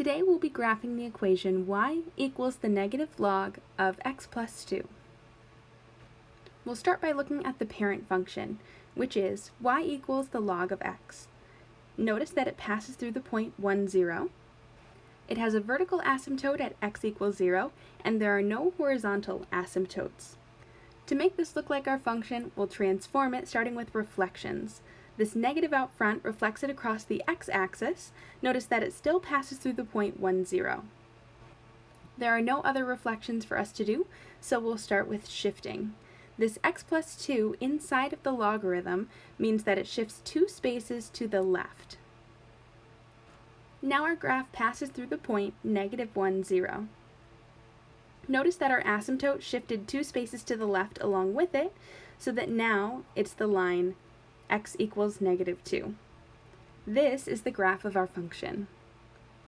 Today we'll be graphing the equation y equals the negative log of x plus 2. We'll start by looking at the parent function, which is y equals the log of x. Notice that it passes through the point 1, 0. It has a vertical asymptote at x equals 0, and there are no horizontal asymptotes. To make this look like our function, we'll transform it starting with reflections. This negative out front reflects it across the x-axis. Notice that it still passes through the point 1, 0. There are no other reflections for us to do, so we'll start with shifting. This x plus 2 inside of the logarithm means that it shifts two spaces to the left. Now our graph passes through the point negative 1, 0. Notice that our asymptote shifted two spaces to the left along with it, so that now it's the line x equals negative 2. This is the graph of our function.